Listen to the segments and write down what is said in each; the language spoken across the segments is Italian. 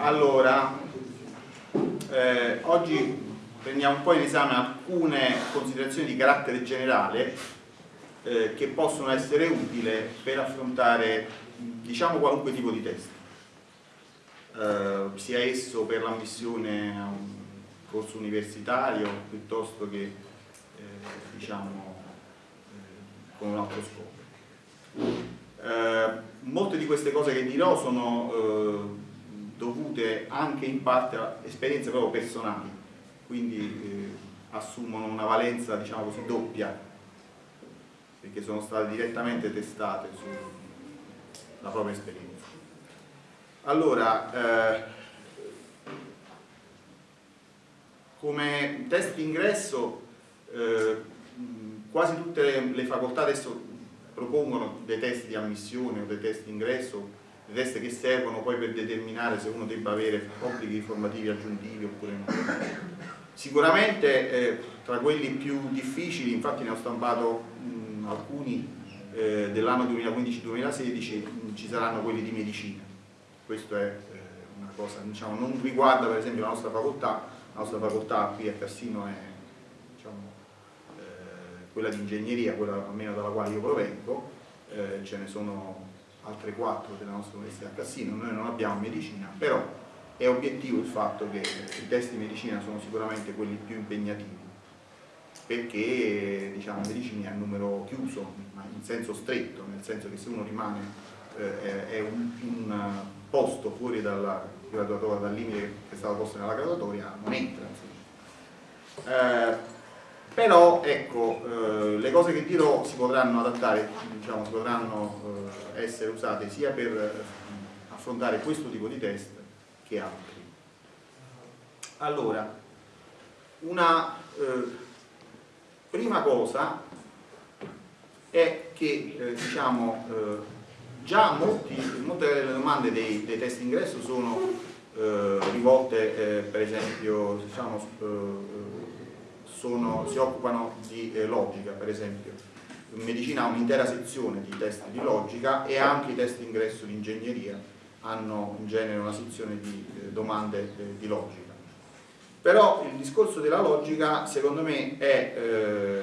Allora, eh, oggi prendiamo un po' in esame alcune considerazioni di carattere generale eh, che possono essere utili per affrontare diciamo qualunque tipo di test, eh, sia esso per l'ammissione a un corso universitario piuttosto che eh, diciamo eh, con un altro scopo. Eh, molte di queste cose che dirò sono dovute anche in parte a esperienze proprio personali, quindi eh, assumono una valenza diciamo così doppia, perché sono state direttamente testate sulla propria esperienza. Allora, eh, come test d'ingresso eh, quasi tutte le, le facoltà adesso propongono dei test di ammissione o dei test d'ingresso test che servono poi per determinare se uno debba avere obblighi formativi aggiuntivi oppure no. Sicuramente eh, tra quelli più difficili, infatti ne ho stampato mh, alcuni eh, dell'anno 2015-2016, ci saranno quelli di medicina. Questo è eh, una cosa, diciamo, non riguarda per esempio la nostra facoltà, la nostra facoltà qui a Cassino è diciamo, eh, quella di ingegneria, quella almeno dalla quale io provengo, eh, ce ne sono altre quattro della nostra università a Cassino, noi non abbiamo medicina, però è obiettivo il fatto che i test di medicina sono sicuramente quelli più impegnativi, perché diciamo, medicina è un numero chiuso, ma in senso stretto, nel senso che se uno rimane eh, è un, un, posto fuori dalla graduatoria, dal limite che è stato posto nella graduatoria, non entra. Eh, però ecco, eh, le cose che dirò si potranno adattare, diciamo, si potranno eh, essere usate sia per eh, affrontare questo tipo di test che altri. Allora, una eh, prima cosa è che eh, diciamo, eh, già molti, molte delle domande dei, dei test ingresso sono rivolte per esempio diciamo, sono, si occupano di eh, logica, per esempio. In medicina ha un'intera sezione di test di logica e anche i test ingresso di ingegneria hanno in genere una sezione di eh, domande eh, di logica. Però il discorso della logica secondo me è eh,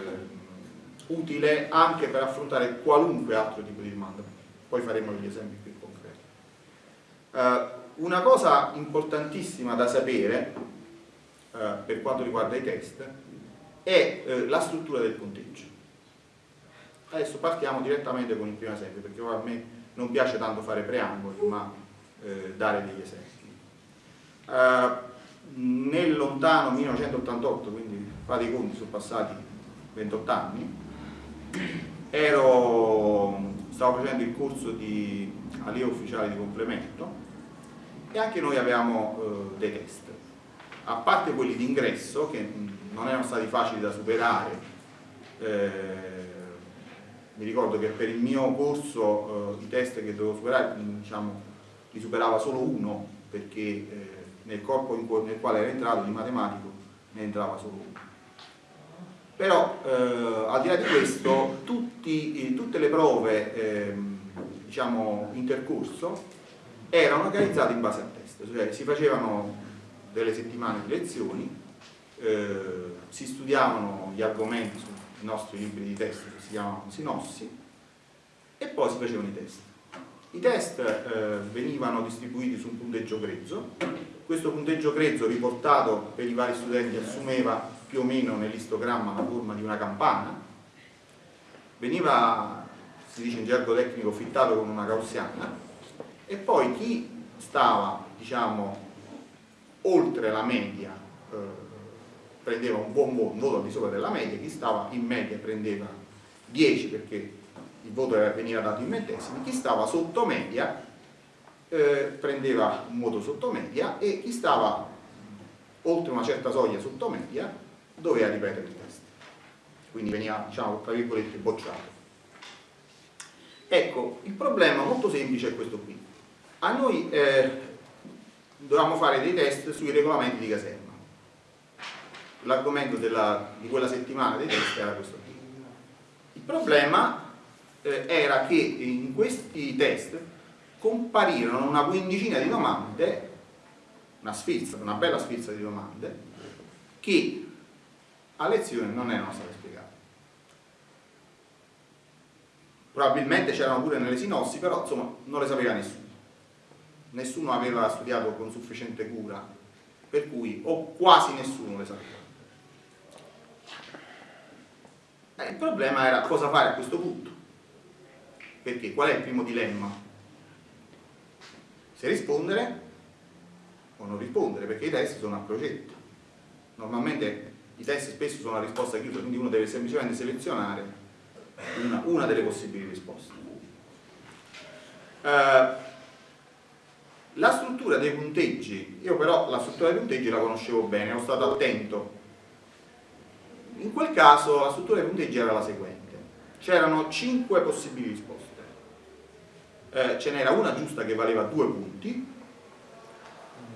utile anche per affrontare qualunque altro tipo di domanda. Poi faremo degli esempi più concreti. Eh, una cosa importantissima da sapere eh, per quanto riguarda i test è eh, la struttura del punteggio. Adesso partiamo direttamente con il primo esempio, perché a me non piace tanto fare preamboli, ma eh, dare degli esempi. Uh, nel lontano 1988, quindi fate i conti, sono passati 28 anni, ero, stavo facendo il corso di allievo ufficiale di complemento e anche noi avevamo uh, dei test. A parte quelli di ingresso, che non erano stati facili da superare. Eh, mi ricordo che per il mio corso eh, i test che dovevo superare diciamo, li superava solo uno perché eh, nel corpo nel quale era entrato di matematico ne entrava solo uno. Però eh, al di là di questo tutti, tutte le prove ehm, diciamo, intercorso erano organizzate in base a test. Cioè si facevano delle settimane di lezioni eh, si studiavano gli argomenti sui nostri libri di test che si chiamavano sinossi e poi si facevano i test. I test eh, venivano distribuiti su un punteggio grezzo, questo punteggio grezzo riportato per i vari studenti assumeva più o meno nell'istogramma la forma di una campana, veniva, si dice in gergo tecnico, fittato con una gaussiana. E poi chi stava, diciamo, oltre la media prendeva un buon voto al di sopra della media, chi stava in media prendeva 10 perché il voto veniva dato in ventesimi, chi stava sotto media eh, prendeva un voto sotto media e chi stava oltre una certa soglia sotto media doveva ripetere il test. Quindi veniva, diciamo, tra virgolette, bocciato. Ecco, il problema molto semplice è questo qui. A noi eh, dovevamo fare dei test sui regolamenti di caserma l'argomento di quella settimana dei test era questo qui. Il problema eh, era che in questi test comparirono una quindicina di domande una sfilza, una bella sfilza di domande che a lezione non erano state spiegate. Probabilmente c'erano pure nelle sinossi, però insomma non le sapeva nessuno. Nessuno aveva studiato con sufficiente cura, per cui o quasi nessuno le sapeva. Eh, il problema era cosa fare a questo punto. Perché qual è il primo dilemma? Se rispondere o non rispondere, perché i test sono a crocetta. Normalmente i test spesso sono a risposta chiusa, quindi uno deve semplicemente selezionare una, una delle possibili risposte. Uh, la struttura dei punteggi, io però la struttura dei punteggi la conoscevo bene, ero stato attento. In quel caso la struttura dei punteggi era la seguente. C'erano 5 possibili risposte. Eh, ce n'era una giusta che valeva 2 punti,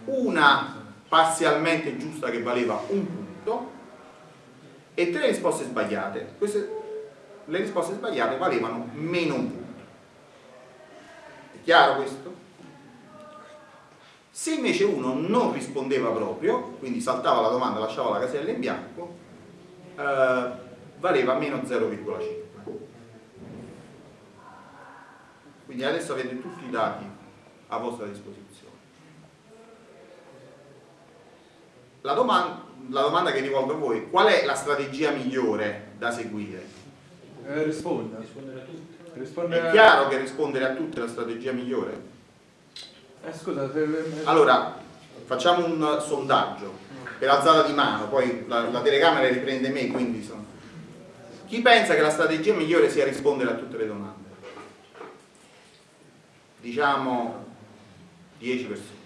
una parzialmente giusta che valeva un punto e tre risposte sbagliate. Queste, le risposte sbagliate valevano meno un punto. È chiaro questo? Se invece uno non rispondeva proprio, quindi saltava la domanda, lasciava la casella in bianco, eh, valeva meno 0,5. Quindi adesso avete tutti i dati a vostra disposizione. La domanda, la domanda che rivolgo a voi, qual è la strategia migliore da seguire? Eh. Rispondere a tutti. Rispondere È chiaro che rispondere a tutte è la strategia migliore? Eh, scusa, se... Allora, facciamo un sondaggio per alzata di mano, poi la, la telecamera riprende me, quindi sono... Chi pensa che la strategia migliore sia rispondere a tutte le domande? Diciamo 10 persone.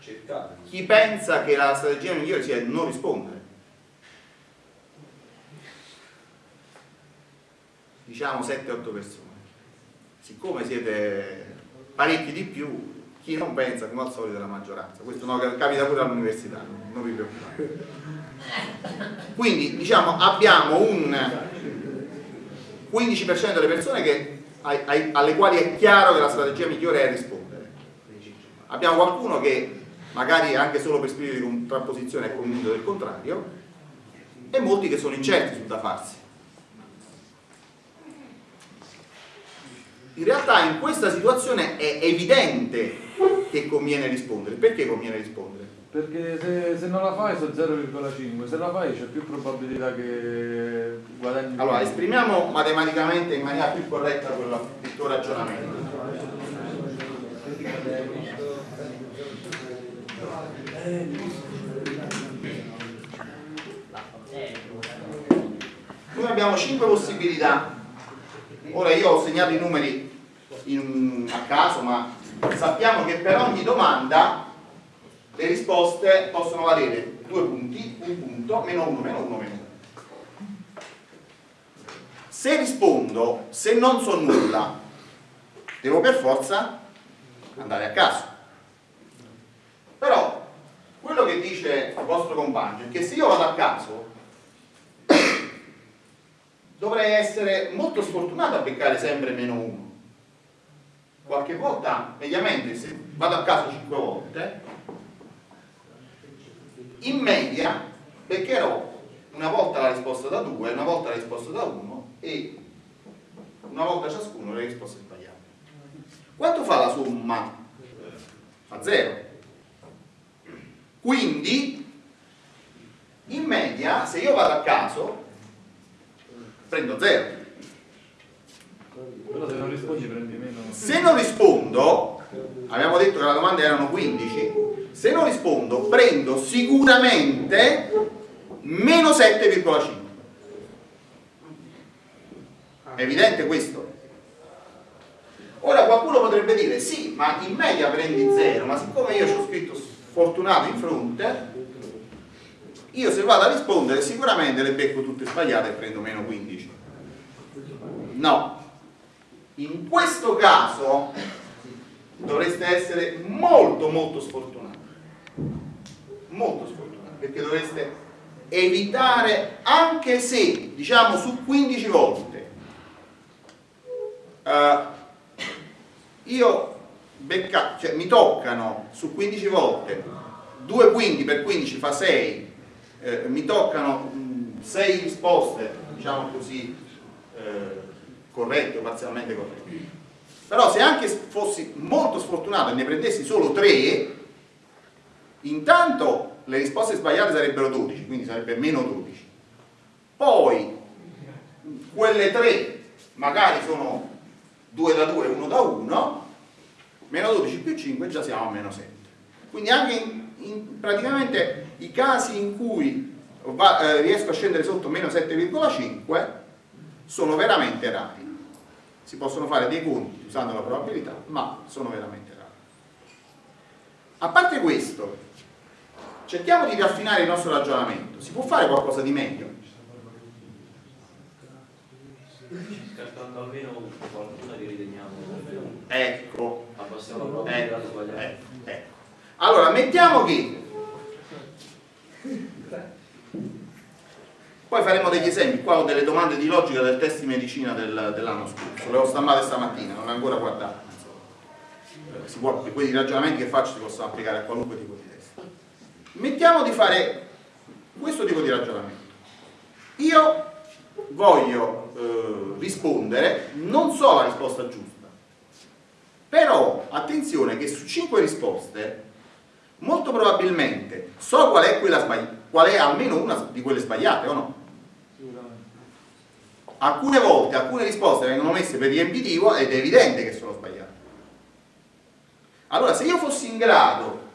Cercate. Chi pensa che la strategia migliore sia non rispondere? Diciamo 7-8 persone. Siccome siete parecchi di più, chi non pensa come al solito è la maggioranza. Questo no, capita pure all'università, non vi preoccupate. Quindi diciamo abbiamo un 15% delle persone che, ai, ai, alle quali è chiaro che la strategia migliore è rispondere. Abbiamo qualcuno che magari anche solo per spirito di contrapposizione è convinto del contrario e molti che sono incerti sul da farsi. In realtà in questa situazione è evidente che conviene rispondere. Perché conviene rispondere? Perché se, se non la fai sono 0,5, se la fai c'è più probabilità che guadagni. Allora, esprimiamo matematicamente in maniera più corretta quello, il tuo ragionamento. Noi abbiamo 5 possibilità. Ora io ho segnato i numeri in, a caso, ma sappiamo che per ogni domanda le risposte possono valere due punti, un punto, meno uno, meno uno, meno uno. Se rispondo, se non so nulla, devo per forza andare a caso. Però quello che dice il vostro compagno è che se io vado a caso dovrei essere molto sfortunato a beccare sempre meno uno qualche volta, mediamente, se vado a caso 5 volte, in media beccherò una volta la risposta da 2, una volta la risposta da 1 e una volta ciascuno le risposte sbagliate. Quanto fa la somma? Fa 0. Quindi, in media, se io vado a caso, prendo 0 però se non rispondi prendi meno. Se non rispondo, abbiamo detto che la domanda erano 15, se non rispondo prendo sicuramente meno 7,5. È evidente questo? Ora qualcuno potrebbe dire sì, ma in media prendi 0, ma siccome io ci ho scritto sfortunato in fronte, io se vado a rispondere sicuramente le becco tutte sbagliate e prendo meno 15. No, in questo caso dovreste essere molto molto sfortunati. Molto sfortunati perché dovreste evitare anche se diciamo su 15 volte. Uh, io becca, cioè, mi toccano su 15 volte 2 quinti per 15 fa 6, eh, mi toccano 6 risposte, diciamo così, eh, corrette o parzialmente corrette. Però se anche fossi molto sfortunato e ne prendessi solo 3, intanto le risposte sbagliate sarebbero 12, quindi sarebbe meno 12. Poi quelle 3 magari sono 2 da 2 1 da 1, meno 12 più 5 già siamo a meno 7. Quindi anche in, in praticamente i casi in cui va, eh, riesco a scendere sotto meno 7,5 sono veramente rari. Si possono fare dei conti usando la probabilità, ma sono veramente rari. A parte questo, cerchiamo di raffinare il nostro ragionamento. Si può fare qualcosa di meglio? Scartando almeno qualcuno che riteniamo Ecco, ecco, ecco, ecco. Allora, mettiamo che poi faremo degli esempi, qua ho delle domande di logica del test di medicina del, dell'anno scorso, le ho stampate stamattina, non le ho ancora guardate. Eh, può, quei ragionamenti che faccio si possono applicare a qualunque tipo di test. Mettiamo di fare questo tipo di ragionamento. Io voglio eh, rispondere, non so la risposta giusta, però attenzione che su 5 risposte molto probabilmente so qual è, quella qual è almeno una di quelle sbagliate o no? Alcune volte alcune risposte vengono messe per riempitivo ed è evidente che sono sbagliate. Allora, se io fossi in grado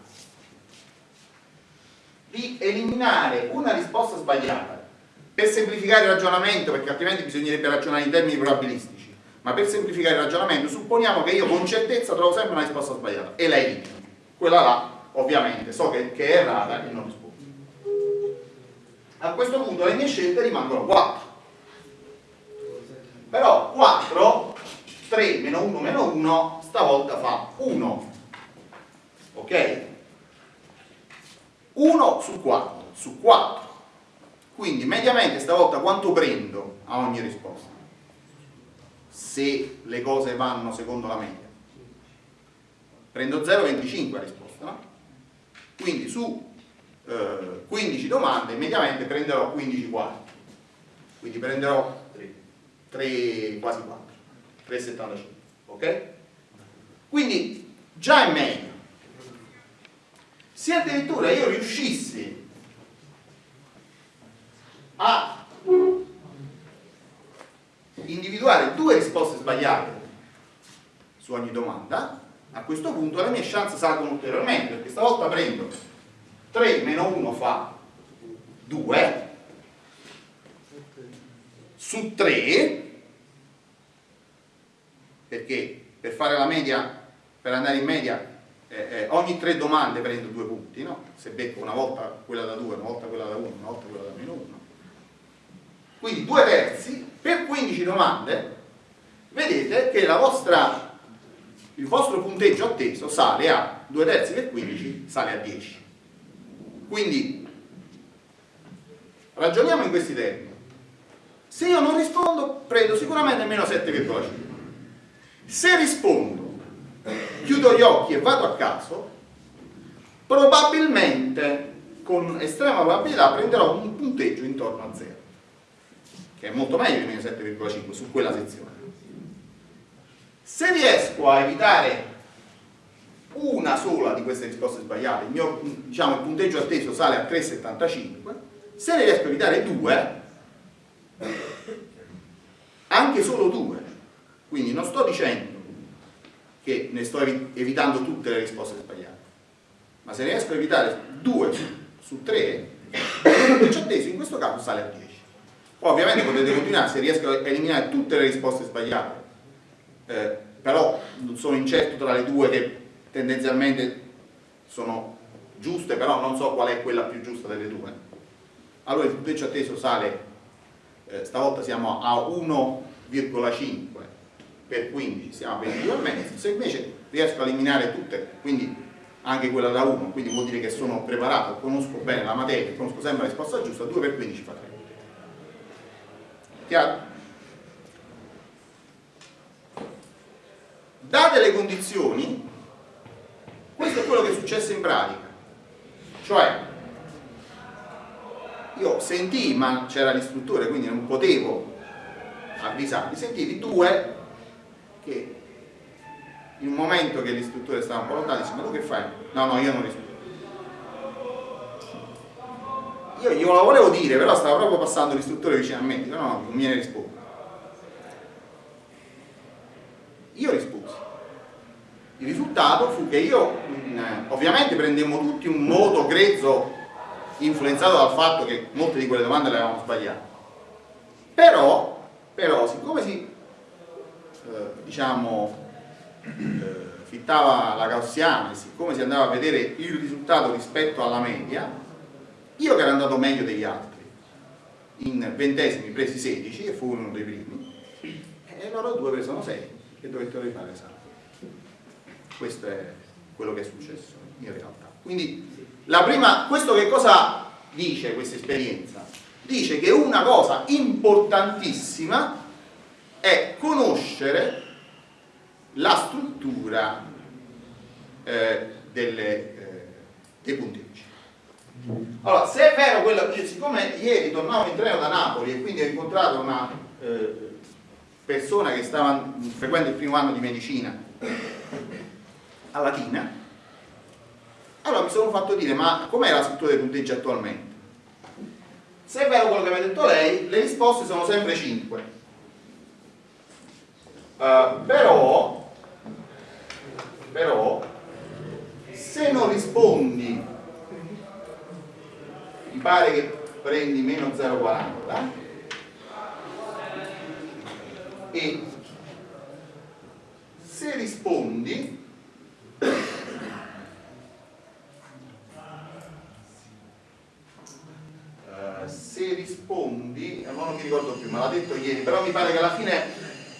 di eliminare una risposta sbagliata per semplificare il ragionamento, perché altrimenti bisognerebbe ragionare in termini probabilistici, ma per semplificare il ragionamento supponiamo che io con certezza trovo sempre una risposta sbagliata e la elimino. Quella là, ovviamente, so che, che è errata e non rispondo. A questo punto le mie scelte rimangono 4. Però 4, 3 meno 1 meno 1, stavolta fa 1. Ok? 1 su 4, su 4. Quindi mediamente stavolta quanto prendo a ogni risposta? Se le cose vanno secondo la media. Prendo 0,25 a risposta, no? Quindi su eh, 15 domande mediamente prenderò 15 quarti. Quindi prenderò 3, quasi 4, 3,75, ok? Quindi già è meglio. Se addirittura io riuscissi a individuare due risposte sbagliate su ogni domanda, a questo punto le mie chance salgono ulteriormente, perché stavolta prendo 3 meno 1 fa 2 su 3 perché per fare la media, per andare in media eh, eh, ogni tre domande prendo due punti, no? se becco una volta quella da 2, una volta quella da 1, una volta quella da meno 1 quindi due terzi per 15 domande vedete che vostra, il vostro punteggio atteso sale a 2 terzi per 15 sale a 10 quindi ragioniamo in questi termini se io non rispondo prendo sicuramente meno 7,5 se rispondo chiudo gli occhi e vado a caso probabilmente con estrema probabilità prenderò un punteggio intorno a 0 che è molto meglio di meno 7,5 su quella sezione. Se riesco a evitare una sola di queste risposte sbagliate il mio diciamo, il punteggio atteso sale a 3,75 se ne riesco a evitare due anche solo due. Quindi non sto dicendo che ne sto evi- evitando tutte le risposte sbagliate ma se ne riesco a evitare due su, tre il atteso in questo caso sale a 10 poi ovviamente potete continuare se riesco a eliminare tutte le risposte sbagliate eh, però sono incerto tra le due che tendenzialmente sono giuste però non so qual è quella più giusta delle due. Allora il punteggio atteso sale eh, stavolta siamo a 1,5 per 15 siamo a 22,5 se invece riesco a eliminare tutte quindi anche quella da 1 quindi vuol dire che sono preparato conosco bene la materia conosco sempre la risposta giusta 2 per 15 fa 3 chiaro? date le condizioni questo è quello che è successo in pratica. Cioè io sentii ma c'era l'istruttore quindi non potevo avvisarli sentivi due che in un momento che l'istruttore stava un po' lontano dice ma tu che fai? no no io non rispondo io glielo volevo dire però stava proprio passando l'istruttore vicino a me. Dico no no non me rispondo io risposi. Il risultato fu che io ovviamente prendemmo tutti un modo grezzo influenzato dal fatto che molte di quelle domande le avevamo sbagliate. Però, però siccome si eh, diciamo eh, fittava la gaussiana e siccome si andava a vedere il risultato rispetto alla media io che ero andato meglio degli altri in ventesimi presi 16 e fu uno dei primi e loro due presero 6 e dovettero rifare l'esame. Questo è quello che è successo in realtà. Quindi la prima, questo che cosa dice questa esperienza? dice che una cosa importantissima è conoscere la struttura eh, delle, eh, dei punteggi. Allora, se è vero quello che siccome ieri tornavo in treno da Napoli e quindi ho incontrato una eh, persona che stava frequente il primo anno di medicina a Latina, allora mi sono fatto dire ma com'è la struttura dei punteggi attualmente? Se è vero quello che mi ha detto lei, le risposte sono sempre 5. Uh, però, però, se non rispondi, mi pare che prendi meno 0,40 e se rispondi Uh, se rispondi, eh, non mi ricordo più, me l'ha detto ieri, però mi pare che alla fine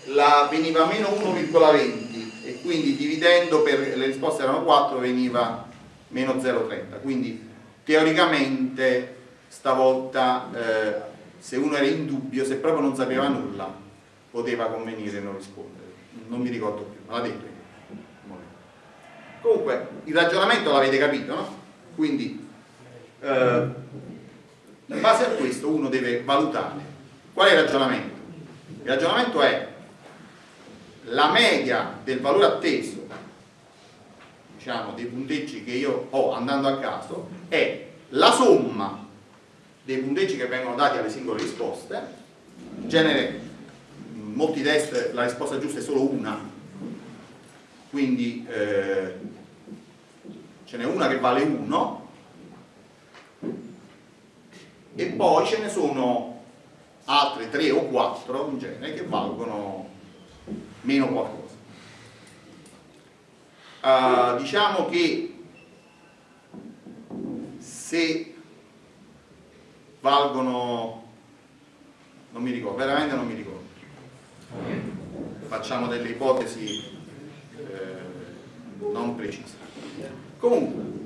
la veniva meno 1,20 e quindi dividendo per le risposte erano 4 veniva meno 0,30 quindi teoricamente stavolta eh, se uno era in dubbio, se proprio non sapeva nulla poteva convenire non rispondere. Non mi ricordo più, me l'ha detto comunque il ragionamento l'avete capito no? quindi eh, in base a questo uno deve valutare qual è il ragionamento. Il ragionamento è la media del valore atteso diciamo dei punteggi che io ho andando a caso è la somma dei punteggi che vengono dati alle singole risposte. In genere in molti test la risposta giusta è solo una. Quindi eh, ce n'è una che vale 1 e poi ce ne sono altre 3 o 4 in genere che valgono meno qualcosa. Uh, diciamo che se valgono non mi ricordo, veramente non mi ricordo. Facciamo delle ipotesi eh, non precise. Comunque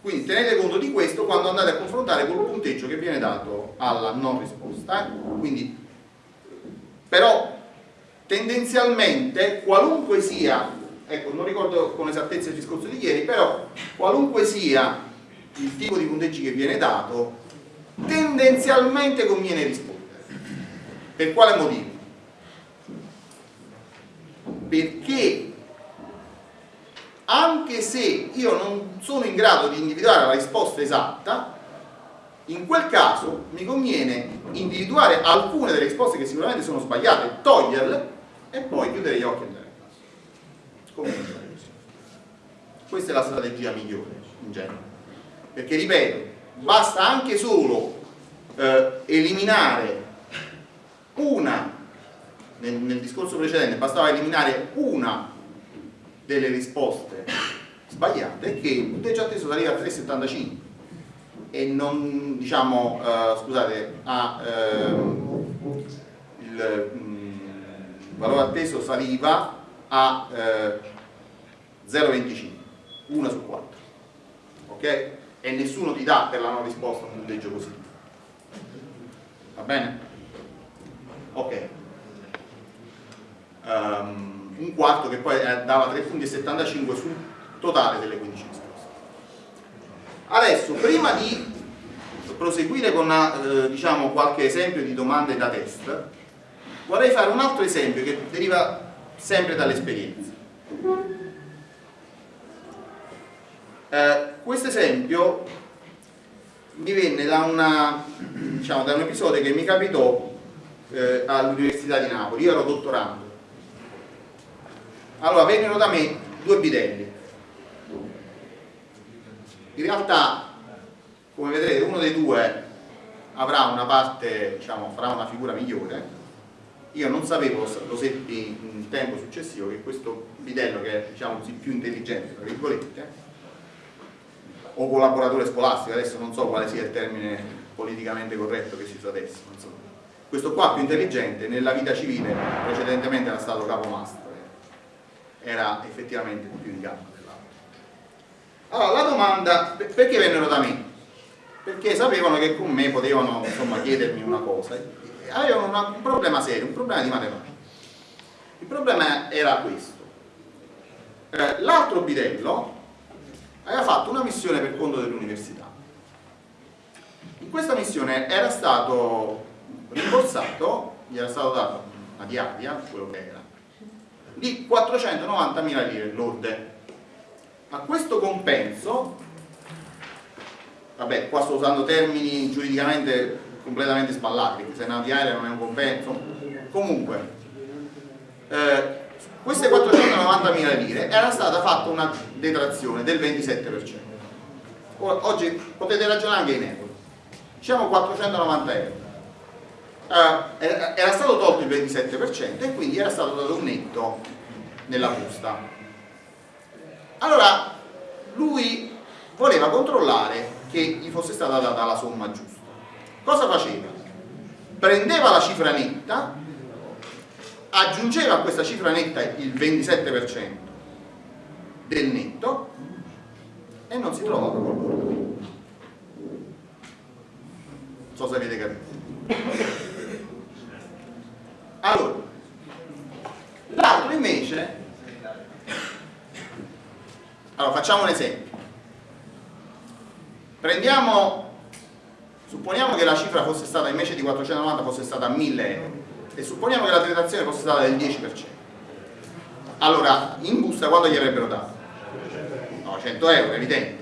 quindi tenete conto di questo quando andate a confrontare col punteggio che viene dato alla non risposta quindi però tendenzialmente qualunque sia ecco non ricordo con esattezza il discorso di ieri però qualunque sia il tipo di punteggi che viene dato tendenzialmente conviene rispondere per quale motivo? perché anche se io non sono in grado di individuare la risposta esatta, in quel caso mi conviene individuare alcune delle risposte che sicuramente sono sbagliate, toglierle e poi chiudere gli occhi e andare a casa. Questa è la strategia migliore in genere. Perché ripeto, basta anche solo eh, eliminare una, nel, nel discorso precedente, bastava eliminare una delle risposte sbagliate che il punteggio atteso arriva a 3,75 e non diciamo uh, scusate a uh, il um, valore atteso saliva a eh, 0,25 1 su 4 ok? e nessuno ti dà per la non risposta un punteggio positivo va bene? ok um, un quarto che poi eh, dava 3 punti e 75 su totale delle 15 risposte. Adesso, prima di proseguire con eh, diciamo, qualche esempio di domande da test, vorrei fare un altro esempio che deriva sempre dall'esperienza. Eh, questo esempio mi venne da, una, diciamo, da, un episodio che mi capitò eh, all'Università di Napoli, io ero dottorando. Allora vennero da me due bidelli. In realtà, come vedrete, uno dei due avrà una parte, diciamo, farà una figura migliore. Io non sapevo, lo seppi in tempo successivo, che questo bidello, che è diciamo così, più intelligente, tra virgolette, o collaboratore scolastico, adesso non so quale sia il termine politicamente corretto che si usa adesso, questo qua più intelligente nella vita civile precedentemente era stato capomastro, era effettivamente più in gamba dell'altro. Allora la domanda, perché vennero da me? Perché sapevano che con me potevano insomma, chiedermi una cosa, avevano una, un problema serio, un problema di matematica. Il problema era questo. Eh, L'altro bidello aveva fatto una missione per conto dell'università. In questa missione era stato rimborsato, gli era stato dato una diaria, quello che era, di 490.000 lire lorde. A questo compenso, vabbè qua sto usando termini giuridicamente completamente sballati, se una diaria non è un compenso, comunque, eh, queste 490.000 lire era stata fatta una detrazione del 27%. Oggi potete ragionare anche in euro. Diciamo 490 euro. Eh, era stato tolto il 27% e quindi era stato dato un netto nella busta. Allora lui voleva controllare che gli fosse stata data la somma giusta. Cosa faceva? Prendeva la cifra netta aggiungeva a questa cifra netta il 27% del netto e non si trovava qualcosa. Non so se avete capito. Allora, l'altro invece, allora facciamo un esempio. Prendiamo, supponiamo che la cifra fosse stata invece di 490 fosse stata 1000 euro e supponiamo che la detrazione fosse stata del 10%. Allora, in busta quanto gli avrebbero dato? No, 100 euro, evidente.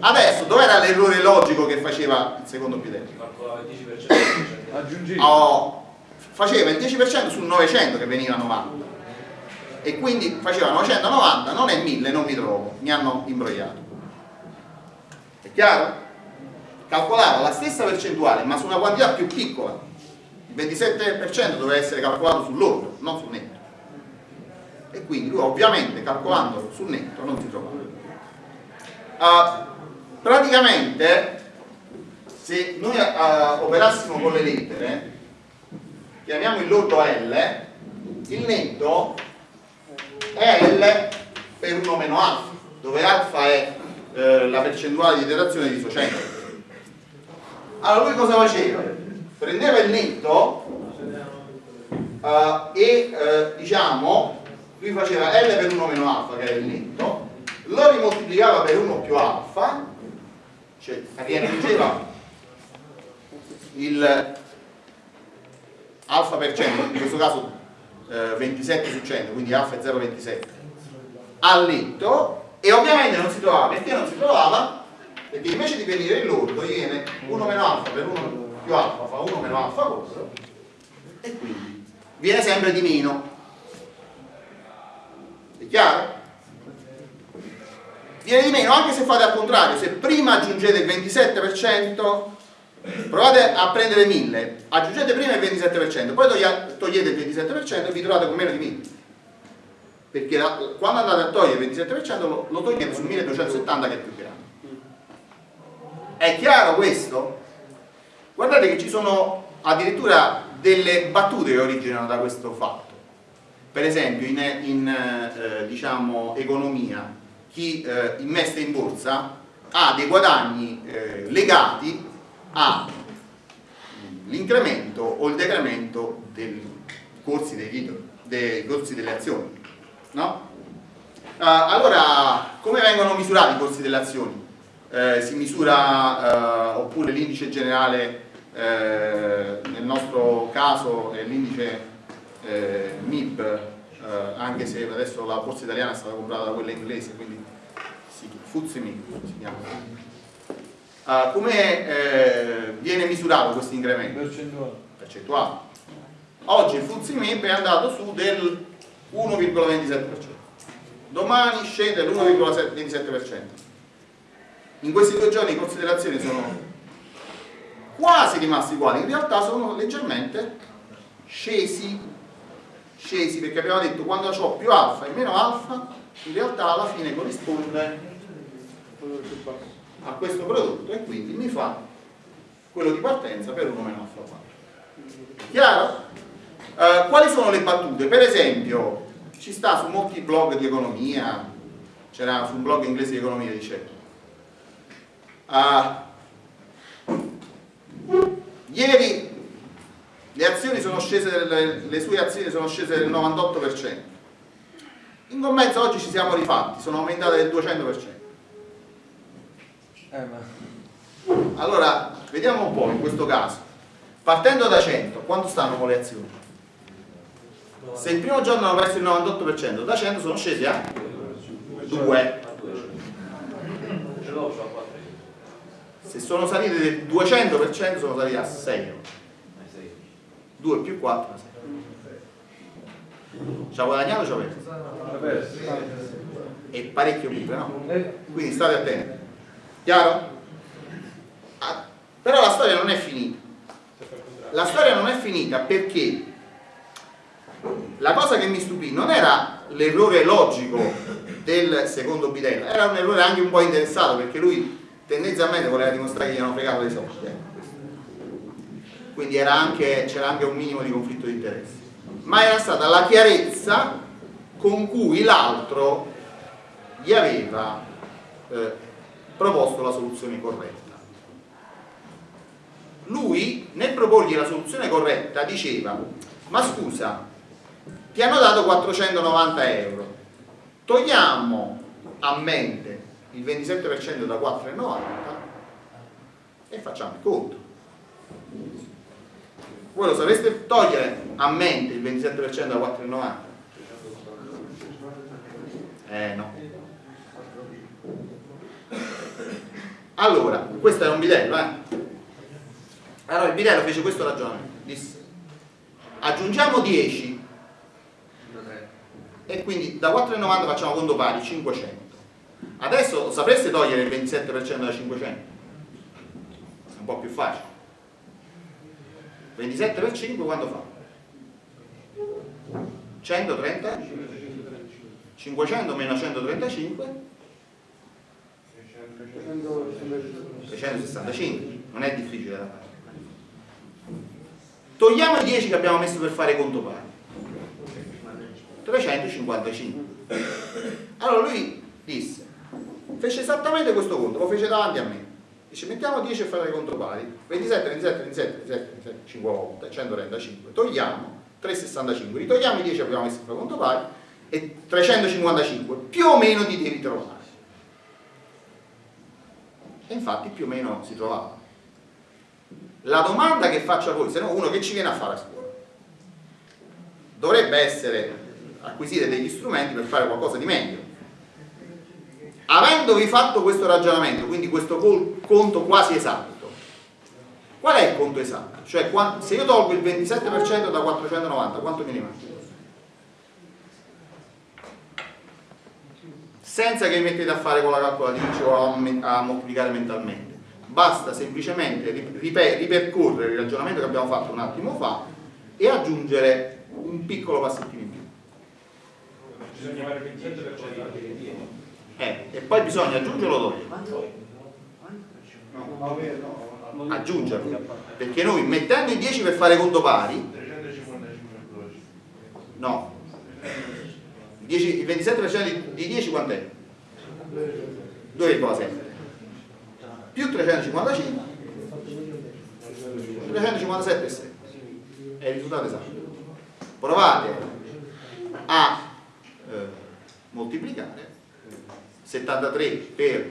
Adesso, dov'era l'errore logico che faceva il secondo bidello? Calcolava il 10%. Aggiungeva. Oh, faceva il 10% su 900 che veniva 90 e quindi faceva 990, non è 1000, non mi trovo, mi hanno imbrogliato. È chiaro? Calcolava la stessa percentuale ma su una quantità più piccola il 27% doveva essere calcolato sull'ordo, non sul netto. E quindi lui ovviamente calcolando sul netto non si trovava. Uh, praticamente se noi uh, operassimo con le lettere, chiamiamo il lordo L, il netto è L per 1 meno alfa, dove alfa è eh, la percentuale di iterazione di isocentro. Allora lui cosa faceva? prendeva il netto uh, e uh, diciamo lui faceva L per 1 meno alfa che era il netto lo rimoltiplicava per 1 più alfa cioè riaggiungeva il alfa per cento in questo caso eh, 27 su 100 quindi alfa è 0,27 al netto e ovviamente non si trovava perché non si trovava? perché invece di venire il lordo viene 1 meno alfa per 1 più alfa fa 1 meno alfa quadro e quindi viene sempre di meno è chiaro? viene di meno anche se fate al contrario se prima aggiungete il 27% provate a prendere 1000 aggiungete prima il 27% poi togliete il 27% e vi trovate con meno di 1000 perché la, quando andate a togliere il 27% lo, lo togliete su 1270 che è più grande è chiaro questo? Guardate che ci sono addirittura delle battute che originano da questo fatto. Per esempio in, in eh, diciamo, economia chi eh, investe in borsa ha dei guadagni eh, legati all'incremento o il decremento dei corsi, dei titoli, dei corsi delle azioni. No? allora, come vengono misurati i costi delle azioni? Eh, si misura, eh, oppure l'indice generale, eh, nel nostro caso è l'indice eh, MIB, eh, anche se adesso la borsa italiana è stata comprata da quella inglese, quindi si, MIB si chiama. Uh, come eh, viene misurato questo incremento? Percentuale. Percentuale. Oggi il MIB è andato su del 1,27%. Domani scende l'1,27%. In questi due giorni i costi delle azioni sono quasi rimasti uguali, in realtà sono leggermente scesi, scesi perché abbiamo detto quando ho più alfa e meno alfa, in realtà alla fine corrisponde a questo prodotto e quindi mi fa quello di partenza per 1 meno alfa 4. Chiaro? Uh, quali sono le battute? Per esempio, ci sta su molti blog di economia, c'era su un blog inglese di economia, dice uh, ieri le azioni sono scese, le, le sue azioni sono scese del 98%, in compenso oggi ci siamo rifatti, sono aumentate del 200%. Eh. Allora, vediamo un po' in questo caso. Partendo da 100, quanto stanno con le azioni? Se il primo giorno hanno perso il 98%, da 100 sono scesi a 2. Se sono salite del 200% sono saliti a 6. 2 più 4, 6. Ci ha guadagnato o ci ha perso? È parecchio più, no? Quindi state attenti. Chiaro? Ah, però la storia non è finita. La storia non è finita perché la cosa che mi stupì non era l'errore logico del secondo bidello, era un errore anche un po' interessato perché lui tendenzialmente voleva dimostrare che gli hanno fregato dei soldi. Eh. Quindi c'era anche, anche un minimo di conflitto di interessi. Ma era stata la chiarezza con cui l'altro gli aveva eh, proposto la soluzione corretta. Lui, nel proporgli la soluzione corretta, diceva ma scusa, ti hanno dato 490 euro, togliamo a mente il 27% da 4,90 e facciamo il conto. Voi lo sapreste togliere a mente il 27% da 4,90? Eh no. Allora, questo era un bidello, eh? Allora il bidello fece questo ragionamento, disse aggiungiamo 10 e quindi da 4,90 facciamo conto pari, 500. Adesso sapreste togliere il 27% da 500? È un po' più facile. 27 per 5 quanto fa? 130? 500 meno 135? 365, non è difficile da fare. Togliamo i 10 che abbiamo messo per fare conto pari. 355. Allora lui disse, fece esattamente questo conto, lo fece davanti a me. Dice mettiamo 10 a fare conto pari, 27, 27, 27, 27, 27 5 volte, 135. Togliamo 365, ritogliamo i 10 che abbiamo messo per conto pari e 355 più o meno ti devi trovare e infatti più o meno si trovava. La domanda che faccio a voi, se no uno che ci viene a fare a scuola, dovrebbe essere acquisire degli strumenti per fare qualcosa di meglio. Avendovi fatto questo ragionamento, quindi questo conto quasi esatto, qual è il conto esatto? Cioè se io tolgo il 27% da 490, quanto mi rimane? Senza che vi mettete a fare con la calcolatrice o a, a moltiplicare mentalmente. Basta semplicemente ripercorrere il ragionamento che abbiamo fatto un attimo fa e aggiungere un piccolo passettino in più. Bisogna fare il 27% anche di 10 eh, e poi bisogna aggiungerlo dopo. Aggiungerlo. Perché noi mettendo i 10 per fare conto pari no il 27% di 10 quant'è? 2,7 più 355 357,7 è il risultato esatto provate a eh, moltiplicare 73 per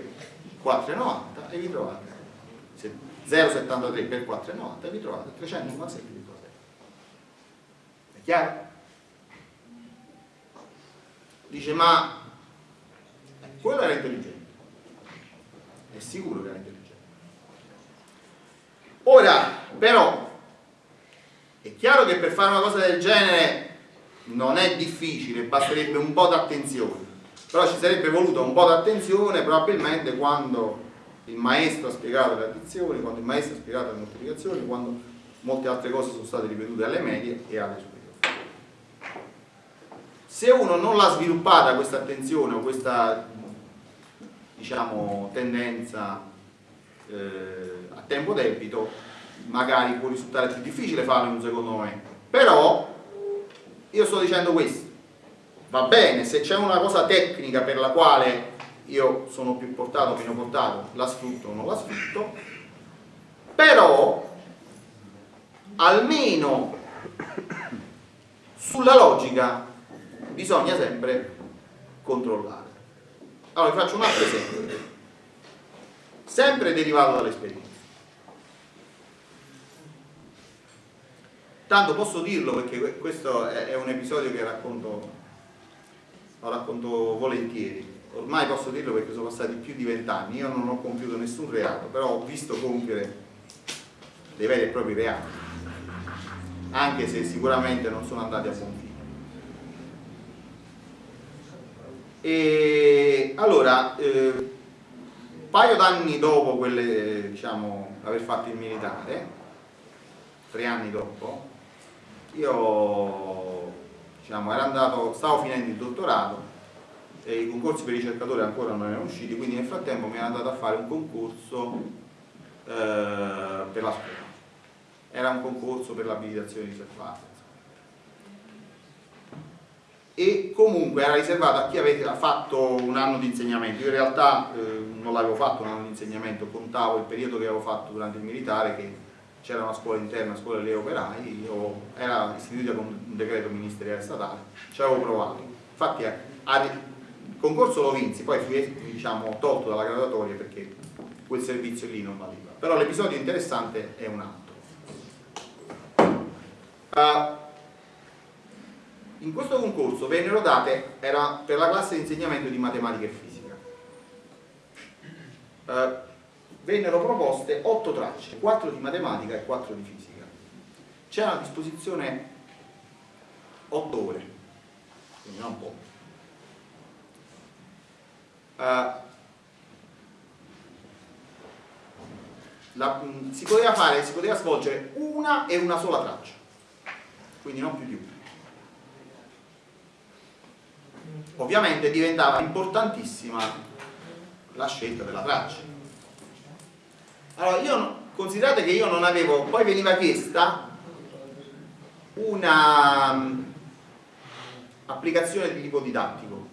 4,90 e vi trovate 0,73 per 4,90 e vi trovate 396,7 è chiaro? Dice ma quello era intelligente. È sicuro che era intelligente. Ora però è chiaro che per fare una cosa del genere non è difficile basterebbe un po' d'attenzione. Però ci sarebbe voluto un po' d'attenzione probabilmente quando il maestro ha spiegato le addizioni quando il maestro ha spiegato le moltiplicazioni quando molte altre cose sono state ripetute alle medie e alle superiori se uno non l'ha sviluppata questa attenzione o questa diciamo, tendenza eh, a tempo debito magari può risultare più difficile farlo in un secondo momento. Però io sto dicendo questo. Va bene, se c'è una cosa tecnica per la quale io sono più portato o meno portato la sfrutto o non la sfrutto però almeno sulla logica bisogna sempre controllare. Allora vi faccio un altro esempio, sempre derivato dall'esperienza. Tanto posso dirlo perché questo è un episodio che racconto, lo racconto volentieri. Ormai posso dirlo perché sono passati più di vent'anni, io non ho compiuto nessun reato, però ho visto compiere dei veri e propri reati, anche se sicuramente non sono andati a buon fine. E allora, eh, un paio d'anni dopo quelle, diciamo, aver fatto il militare, tre anni dopo, io diciamo, andato, stavo finendo il dottorato e i concorsi per ricercatori ancora non erano usciti, quindi nel frattempo mi ero andato a fare un concorso eh, per la scuola. Era un concorso per l'abilitazione riservata e comunque era riservato a chi aveva fatto un anno di insegnamento. Io in realtà eh, non l'avevo fatto un anno di insegnamento, contavo il periodo che avevo fatto durante il militare, che c'era una scuola interna, una scuola degli operai, io, era istituita con un decreto ministeriale statale, ci avevo provato. Infatti eh, il concorso lo vinsi, poi fui diciamo, tolto dalla graduatoria perché quel servizio lì non valiva. Però l'episodio interessante è un altro. Uh, in questo concorso vennero date, era per la classe di insegnamento di matematica e fisica, eh, vennero proposte 8 tracce, 4 di matematica e 4 di fisica. C'era a disposizione 8 ore, quindi non poco. Eh, la, si poteva fare, si poteva svolgere una e una sola traccia, quindi non più di una. Ovviamente diventava importantissima la scelta della traccia. Allora io considerate che io non avevo poi veniva chiesta una um, applicazione di tipo didattico.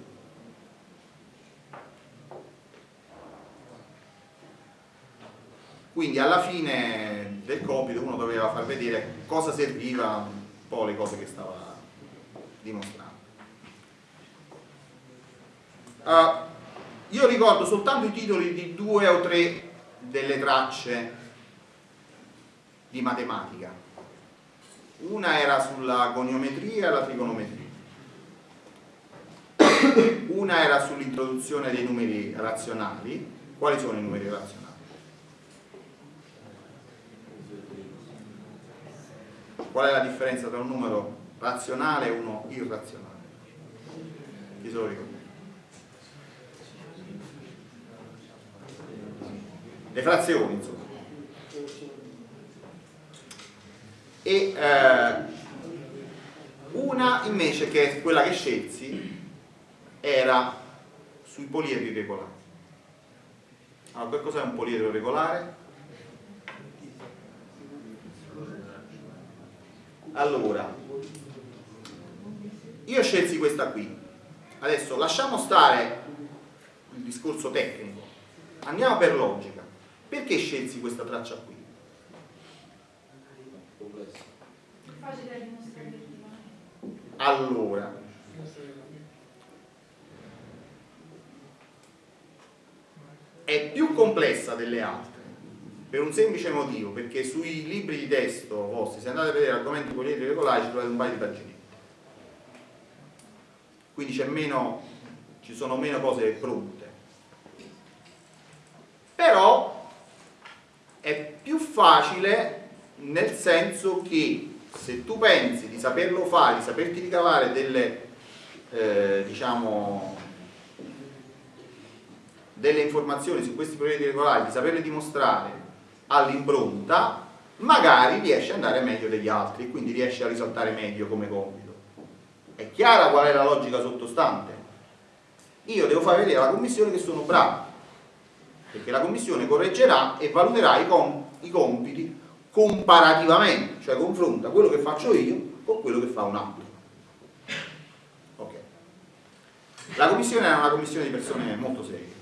Quindi alla fine del compito uno doveva far vedere cosa serviva un po' le cose che stava dimostrando Uh, io ricordo soltanto i titoli di due o tre delle tracce di matematica. Una era sulla goniometria e la trigonometria. Una era sull'introduzione dei numeri razionali. Quali sono i numeri razionali? Qual è la differenza tra un numero razionale e uno irrazionale? Chi se lo ricorda? Le frazioni insomma. E eh, una invece che è quella che scelsi era sui poliedri regolari. Allora che cos'è un poliedro regolare? allora io scelsi questa qui. Adesso lasciamo stare il discorso tecnico. Andiamo per logica perché scelsi questa traccia qui? Allora, è più complessa delle altre per un semplice motivo, perché sui libri di testo vostri, se andate a vedere argomenti politici regolari, trovate un paio di paginette. Quindi c'è meno, ci sono meno cose pronte. Però è più facile nel senso che se tu pensi di saperlo fare, di saperti ricavare delle, eh, diciamo, delle informazioni su questi progetti regolari, di saperle dimostrare all'impronta, magari riesci ad andare meglio degli altri e quindi riesci a risaltare meglio come compito. È chiara qual è la logica sottostante? Io devo far vedere alla commissione che sono bravo, perché la commissione correggerà e valuterà i, com i compiti comparativamente, cioè confronta quello che faccio io con quello che fa un altro. Ok. La commissione era una commissione di persone molto serie.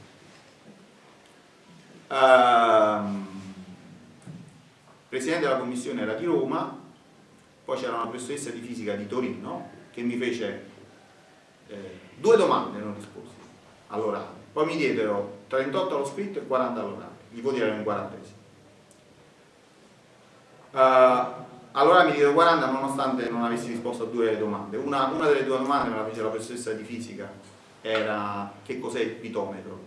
Um, presidente della commissione era di Roma, poi c'era una professoressa di fisica di Torino che mi fece eh, due domande non risposte all'orale, poi mi diedero 38 allo scritto e 40 all'orale, gli voti erano in 40 Uh, allora mi diedero 40 nonostante non avessi risposto a due domande. Una, una delle due domande me la fece la professoressa di fisica, era che cos'è il pitometro?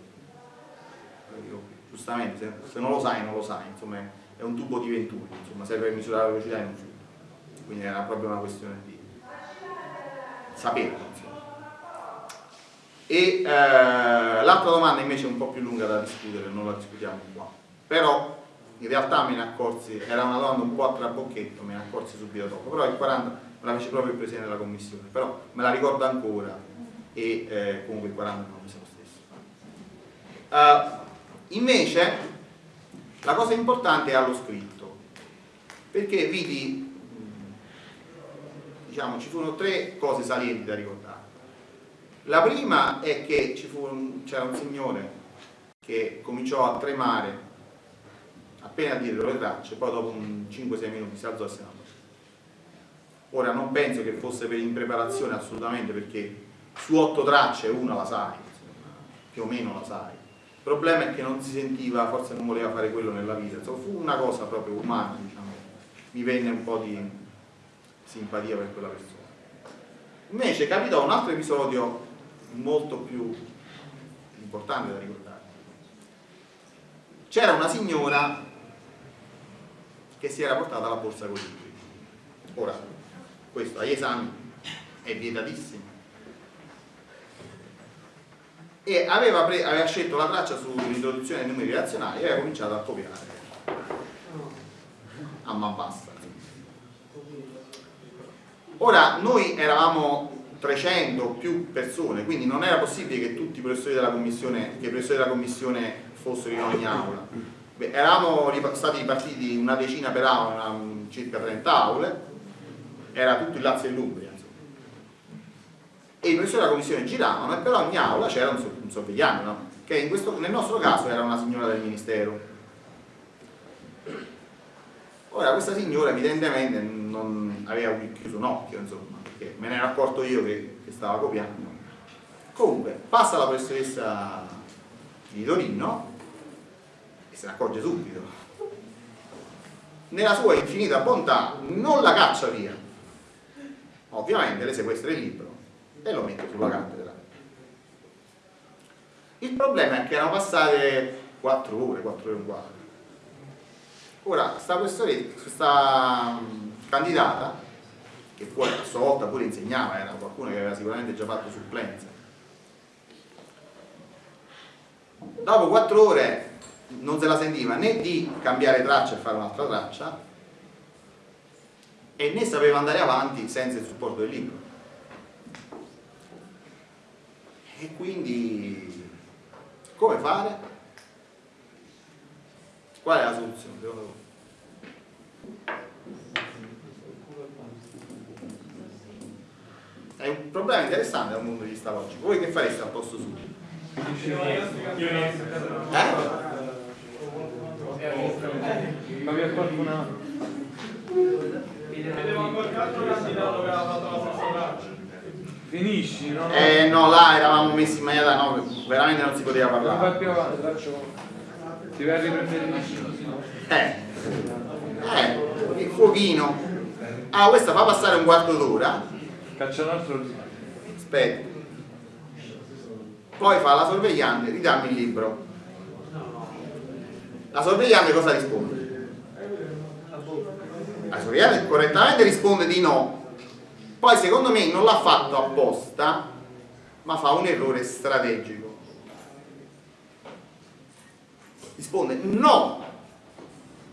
Io, giustamente, se, non lo sai non lo sai, insomma è un tubo di venturi, insomma, serve per misurare la velocità in un fiume. Quindi era proprio una questione di saperlo. E eh, l'altra domanda invece è un po' più lunga da discutere, non la discutiamo qua. Però in realtà me ne accorsi, era una domanda un po' a trabocchetto, me ne accorsi subito dopo, però il 40 me la fece proprio il Presidente della Commissione, però me la ricordo ancora e eh, comunque il 40 non mi lo stesso. Uh, invece la cosa importante è allo scritto, perché vidi, diciamo, ci furono tre cose salienti da ricordare. La prima è che c'era un, un signore che cominciò a tremare appena dietro le tracce, poi dopo 5-6 minuti si alzò e se ne andò. Ora non penso che fosse per impreparazione assolutamente perché su otto tracce una la sai, più o meno la sai il problema è che non si sentiva, forse non voleva fare quello nella vita, insomma, fu una cosa proprio umana, diciamo. mi venne un po' di simpatia per quella persona. Invece capitò un altro episodio molto più importante da ricordare. C'era una signora che si era portata la borsa con i libri. Ora, questo agli esami è vietatissimo e aveva, aveva scelto la traccia sull'introduzione dei numeri razionali e aveva cominciato a copiare a man bassa ora noi eravamo 300 più persone quindi non era possibile che tutti i professori della commissione, professori della commissione fossero in ogni aula Beh, eravamo stati ripartiti una decina per aula circa 30 aule era tutto il Lazio e l'Umbria e i professori della commissione giravano e per ogni aula c'era un, un sorvegliante, no? che questo, nel nostro caso era una signora del ministero. Ora questa signora evidentemente non aveva chiuso un occhio, insomma, perché me ne ero accorto io che, che stava copiando. Comunque, passa la professoressa di Torino e se ne accorge subito. Nella sua infinita bontà non la caccia via. Ovviamente le sequestra il libro e lo mette sulla cattedra. Il problema è che erano passate 4 ore, 4 ore e un quarto. Ora, questa, questa candidata, che poi a sua volta pure insegnava, era qualcuno che aveva sicuramente già fatto supplenza, dopo 4 ore non se la sentiva né di cambiare traccia e fare un'altra traccia e né sapeva andare avanti senza il supporto del libro e quindi come fare? Qual è la soluzione secondo voi? È un problema interessante dal punto di vista logico. Voi che fareste al posto suo? Eh? Ma vi è qualcuna? Vedevo qualche altro candidato che aveva fatto la stessa traccia. Finisci, no? Eh no, là eravamo messi in maniera no, veramente non si poteva Non vai parlare. più avanti. Ti vai a riprendere Eh, eh, il fuochino. Ah, questa fa passare un quarto d'ora. Caccia un altro. Aspetta. Poi fa la sorvegliante, ridammi il libro. La sorvegliante cosa risponde? La sorvegliante correttamente risponde di no. Poi secondo me non l'ha fatto apposta, ma fa un errore strategico. Risponde no.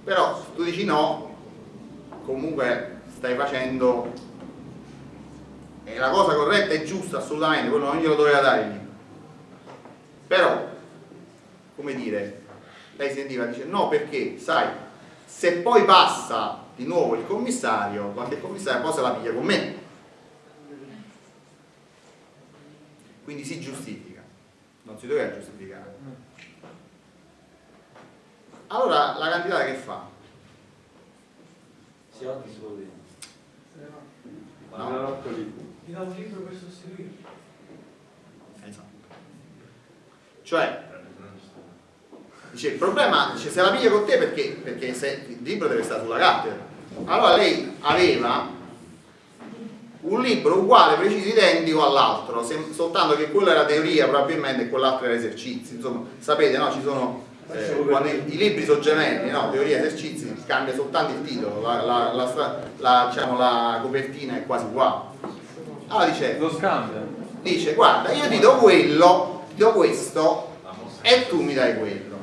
Però tu dici no, comunque stai facendo e la cosa corretta e giusta assolutamente, quello non glielo doveva dare il libro. Però, come dire, lei sentiva, dice no perché, sai, se poi passa di nuovo il commissario, qualche commissario poi se la piglia con me. Quindi si giustifica, non si doveva giustificare. Allora la candidata che fa? Si va di solo lì. No. Mi dà un libro per sostituire. Esatto. Cioè, dice, il problema, dice, se la piglia con te perché? Perché se, il libro deve stare sulla cattedra. Allora lei aveva un libro uguale, preciso, identico all'altro, soltanto che quello era teoria probabilmente e quell'altro era esercizi. Insomma, sapete, no? Ci sono, eh, i, i libri sono gemelli, no? Teoria e esercizi, cambia soltanto il titolo, la, la- la la, diciamo, la copertina è quasi uguale. Allora dice, Lo scambia. dice guarda io ti do quello ti do questo e tu mi dai quello.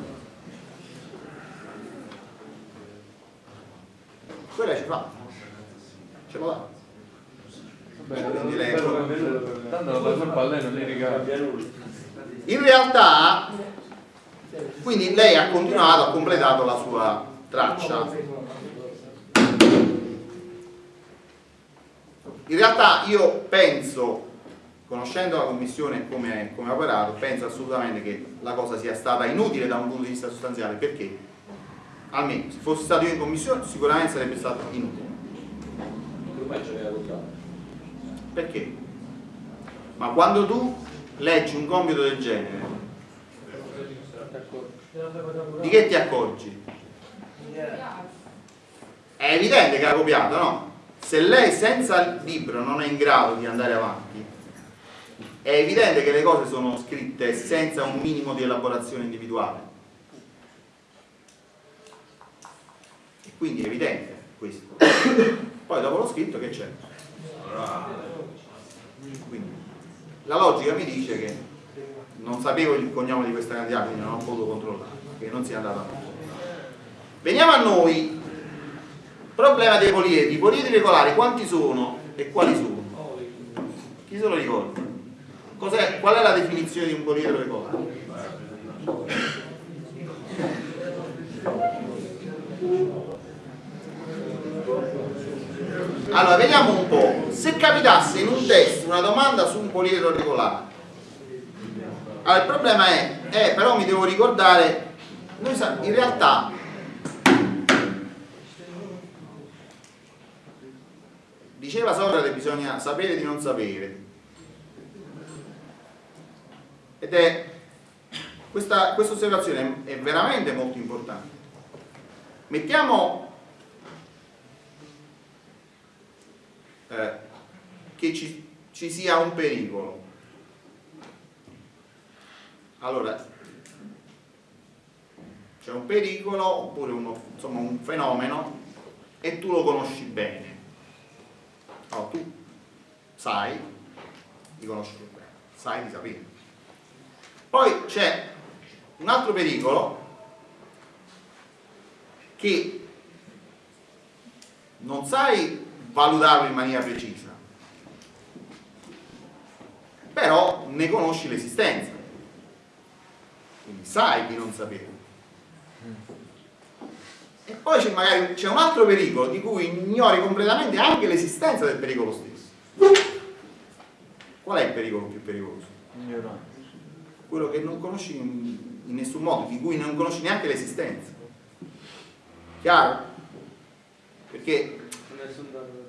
Quella ci fa. Ce lo dà. Vabbè, Quindi lei- Tanto non la colpa a lei non gli ricambia. in realtà quindi lei ha continuato ha completato la sua traccia in realtà io penso conoscendo la commissione come, come ha operato penso assolutamente che la cosa sia stata inutile da un punto di vista sostanziale perché almeno se fosse stato io in commissione sicuramente sarebbe stato inutile perché? ma quando tu leggi un compito del genere di che ti accorgi? è evidente che ha copiato no? Se lei senza il libro non è in grado di andare avanti è evidente che le cose sono scritte senza un minimo di elaborazione individuale. E quindi è evidente questo. Poi dopo lo scritto che c'è? quindi la logica mi dice che non sapevo il cognome di questa candidata quindi non ho potuto controllare perché non si è andata. A veniamo a noi problema dei poliedri i poliedri regolari quanti sono e quali sono? chi se lo ricorda? Cos'è- qual è la definizione di un poliedro regolare? Allora, vediamo un po'. Se capitasse in un test una domanda su un poliedro regolare, allora il problema è, eh, però mi devo ricordare, in realtà diceva Socrate bisogna sapere di non sapere. Ed è questa, questa osservazione è veramente molto importante. Mettiamo eh, che ci, ci sia un pericolo. Allora, c'è un pericolo oppure uno, insomma, un fenomeno e tu lo conosci bene. Sai di conoscerlo bene, sai di sapere. Poi c'è un altro pericolo che non sai valutarlo in maniera precisa, però ne conosci l'esistenza, quindi sai di non sapere. E poi c'è magari c'è un altro pericolo di cui ignori completamente anche l'esistenza del pericolo stesso. Qual è il pericolo più pericoloso? Ignorante. Quello che non conosci in, nessun modo, di cui non conosci neanche l'esistenza. Chiaro? Perché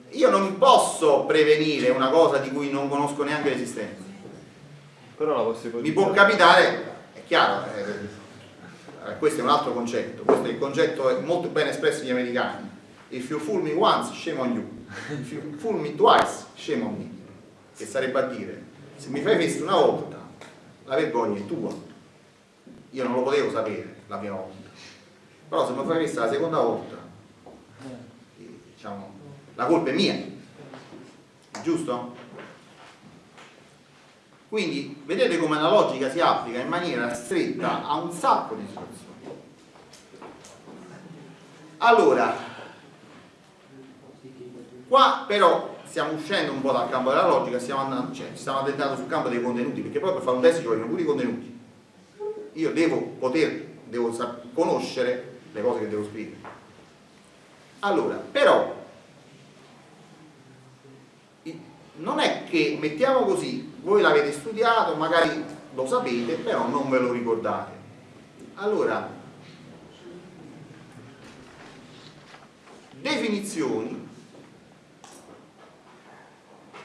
io non posso prevenire una cosa di cui non conosco neanche l'esistenza. Mi può capitare, è chiaro, eh, eh, questo è un altro concetto, questo è il concetto molto ben espresso dagli americani. If you fool me once, shame on you. If you fool me twice, shame on me. Che sarebbe a dire, se mi fai festa una volta, la vergogna è tua. Io non lo potevo sapere la prima volta. Però se mi fai festa la seconda volta, eh, diciamo, la colpa è mia. Giusto? Quindi vedete come la logica si applica in maniera stretta a un sacco di situazioni. Allora, qua però stiamo uscendo un po' dal campo della logica, stiamo andando, cioè, stiamo addentrando sul campo dei contenuti, perché poi per fare un test ci vogliono pure i contenuti. Io devo poter, devo conoscere le cose che devo scrivere. Allora, però, non è che, mettiamo così, voi l'avete studiato, magari lo sapete, però non ve lo ricordate. Allora, definizioni,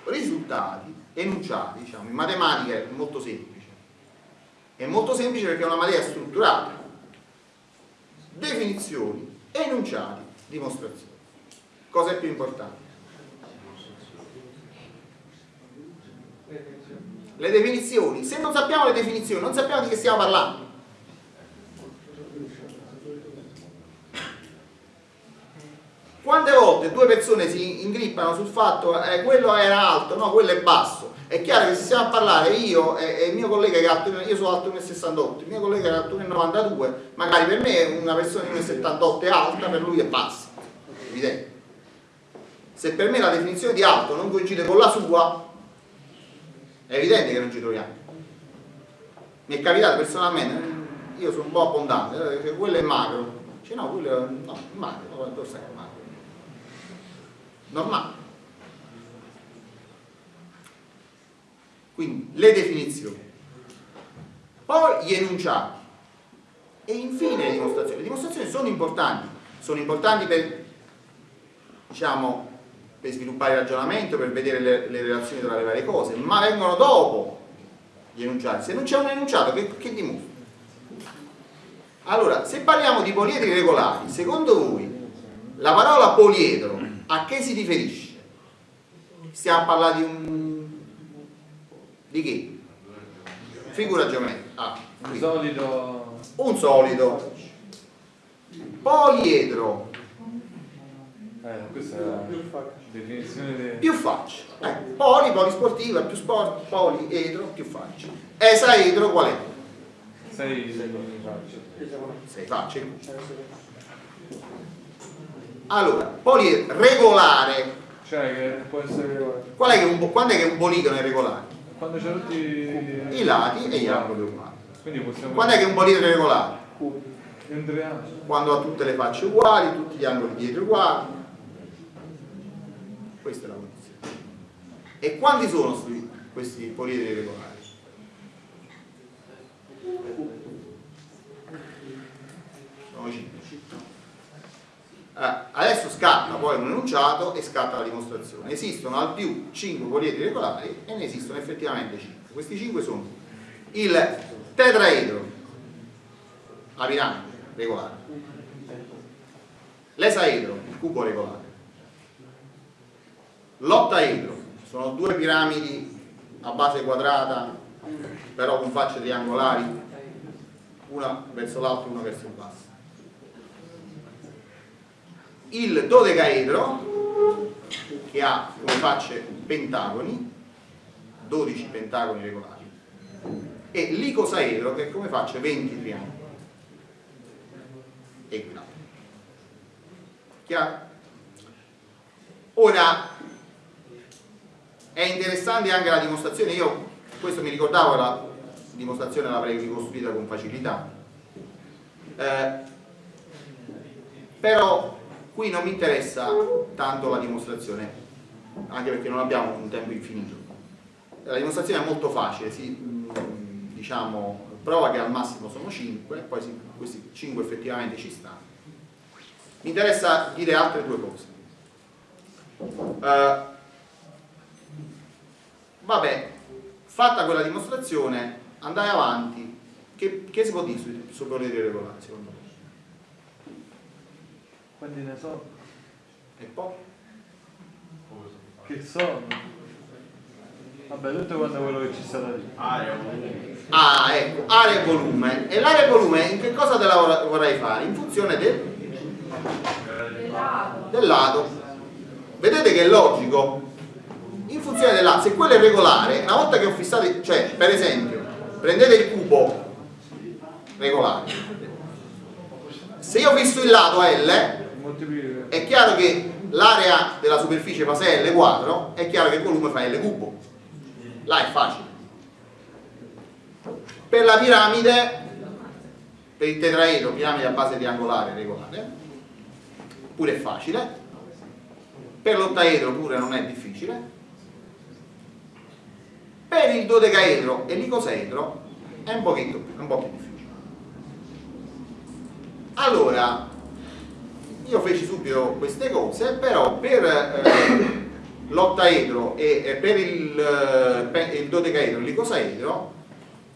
risultati, enunciati, diciamo, in matematica è molto semplice. È molto semplice perché è una materia strutturata. Definizioni, enunciati, dimostrazioni. Cosa è più importante? le definizioni, se non sappiamo le definizioni non sappiamo di che stiamo parlando. Quante volte due persone si ingrippano sul fatto che eh, quello era alto, no, quello è basso. È chiaro che se stiamo a parlare io e, e il mio collega che è alto, io sono alto 1,68, il mio collega che è alto 1,92, magari per me una persona di 1,78 è alta, per lui è bassa. Evidente. Se per me la definizione di alto non coincide con la sua, è evidente che non ci troviamo mi è capitato personalmente io sono un po' abbondante eh, quello è magro dice no quello è no, magro dove stai magro normale. Quindi le definizioni. Poi gli enunciati. E infine le dimostrazioni. Le dimostrazioni sono importanti. Sono importanti per diciamo per sviluppare il ragionamento, per vedere le, le, relazioni tra le varie cose, ma vengono dopo gli enunciati. Se non c'è un enunciato, che, che dimostra? Allora, se parliamo di poliedri regolari, secondo voi la parola poliedro a che si riferisce? Stiamo a parlare di un... di che? Figura geometrica. Ah, un solido. Un solido. Poliedro eh, questa è la definizione di... Più facce. Eh, poli, polisportiva, più sport, poli, edro, più facce. Esaedro qual è? Sei, sei facce. Sei facce. Allora, poli regolare. Cioè che può essere regolare. Qual è che un, quando è che un poligono è regolare? Quando c'è tutti i lati e gli angoli uguali. Quindi possiamo... Quando è che un poligono è regolare? Quando ha tutte le facce uguali, tutti gli angoli dietro uguali questa è la condizione. E quanti sono questi poliedri regolari? Sono 5. Allora, adesso scatta poi un enunciato e scatta la dimostrazione. Esistono al più 5 poliedri regolari e ne esistono effettivamente 5. Questi 5 sono il tetraedro, la piramide regolare, l'esaedro, il cubo regolare, L'ottaedro sono due piramidi a base quadrata però con facce triangolari una verso l'alto e una verso il basso il dodecaedro che ha come facce pentagoni 12 pentagoni regolari e l'icosaedro che come facce 20 triangoli equilati chiaro? ora è interessante anche la dimostrazione, io questo mi ricordavo, la dimostrazione l'avrei ricostruita con facilità. Eh, però qui non mi interessa tanto la dimostrazione, anche perché non abbiamo un tempo infinito. La dimostrazione è molto facile, si mm, diciamo, prova che al massimo sono 5, poi si, questi 5 effettivamente ci stanno. Mi interessa dire altre due cose. Eh, vabbè, fatta quella dimostrazione, andai avanti. Che, che si può dire sui, sui regolari secondo me? Quanti ne so? E poi? Che sono? Vabbè, tutto quanto quello che ci sta da dire. Ah, ecco, area e volume. E l'area e volume in che cosa te la vor- vorrei fare? In funzione del, del lato. Vedete che è logico? In funzione del lato, se quello è regolare, una volta che ho fissato, cioè per esempio, prendete il cubo regolare. Se io fisso il lato L. è chiaro che l'area della superficie fa 6 L quadro, è chiaro che il volume fa L cubo. Là è facile. Per la piramide, per il tetraedro, piramide a base triangolare regolare, pure è facile. Per l'ottaedro pure non è difficile. Per il dodecaedro e l'icosaedro è un, un po' più difficile. Allora, io feci subito queste cose, però per eh, l'ottaedro e e per il, eh, pe- il dodecaedro e l'icosaedro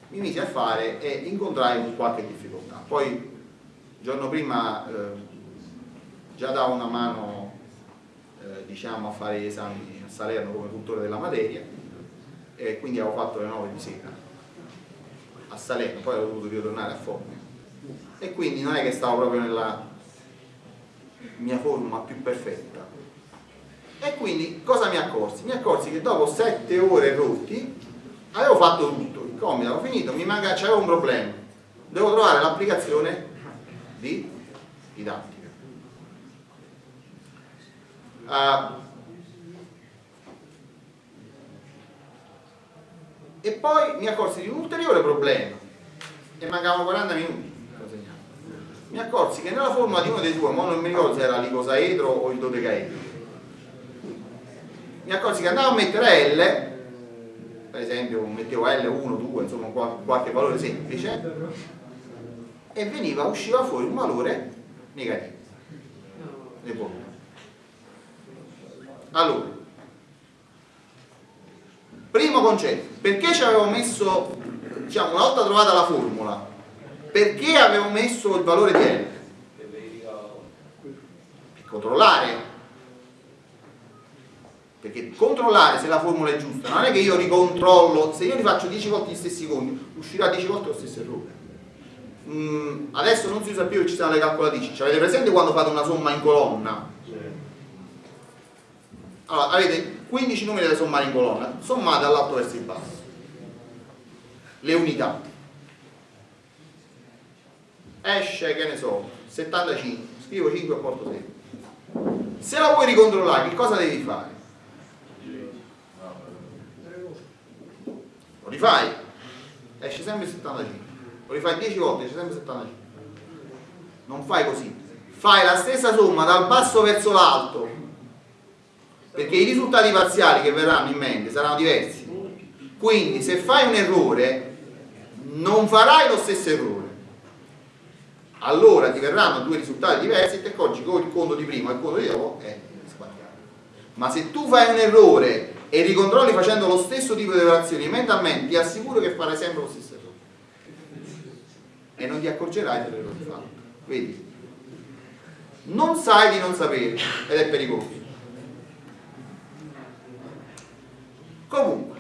mi misi a fare e incontrai qualche difficoltà. Poi il giorno prima eh, già davo una mano eh, diciamo, a fare gli esami a Salerno come cultore della materia e quindi avevo fatto le 9 di sera a Salerno, poi ho dovuto ritornare a Formia e quindi non è che stavo proprio nella mia forma più perfetta e quindi cosa mi accorsi? mi accorsi che dopo 7 ore rotti avevo fatto tutto il compito avevo finito, mi manca, c'avevo un problema devo trovare l'applicazione di didattica Ah, e poi mi accorsi di un ulteriore problema e mancavano 40 minuti. Mi accorsi che nella formula di uno dei due ma non mi ricordo se era l'icosaedro o il dodecaedro mi accorsi che andavo a mettere L per esempio mettevo L1, 2 insomma qual- qualche valore semplice e veniva, usciva fuori un valore negativo. Allora primo concetto. Perché ci avevo messo diciamo una volta trovata la formula perché avevo messo il valore di verificavo. per controllare. Perché controllare se la formula è giusta non è che io ricontrollo se io rifaccio 10 volte gli stessi conti uscirà 10 volte lo stesso errore. Mm, adesso non si usa più ci sono le calcolatrici. Ci avete presente quando fate una somma in colonna? Allora avete 15 numeri da sommare in colonna sommate dall'alto verso il basso. Le unità esce che ne so 75 scrivo 5 e porto 6 se la vuoi ricontrollare che cosa devi fare? lo rifai. Esce sempre 75 lo rifai 10 volte esce sempre 75 non fai così. Fai la stessa somma dal basso verso l'alto. Perché i risultati parziali che verranno in mente saranno diversi. Quindi se fai un errore non farai lo stesso errore allora ti verranno due risultati diversi e accorgi che il conto di prima e il conto di dopo è sbagliato. Ma se tu fai un errore e ricontrolli facendo lo stesso tipo di operazioni mentalmente ti assicuro che farai sempre lo stesso errore. E non ti accorgerai dell'errore fatto. Vedi non sai di non sapere ed è pericoloso. Comunque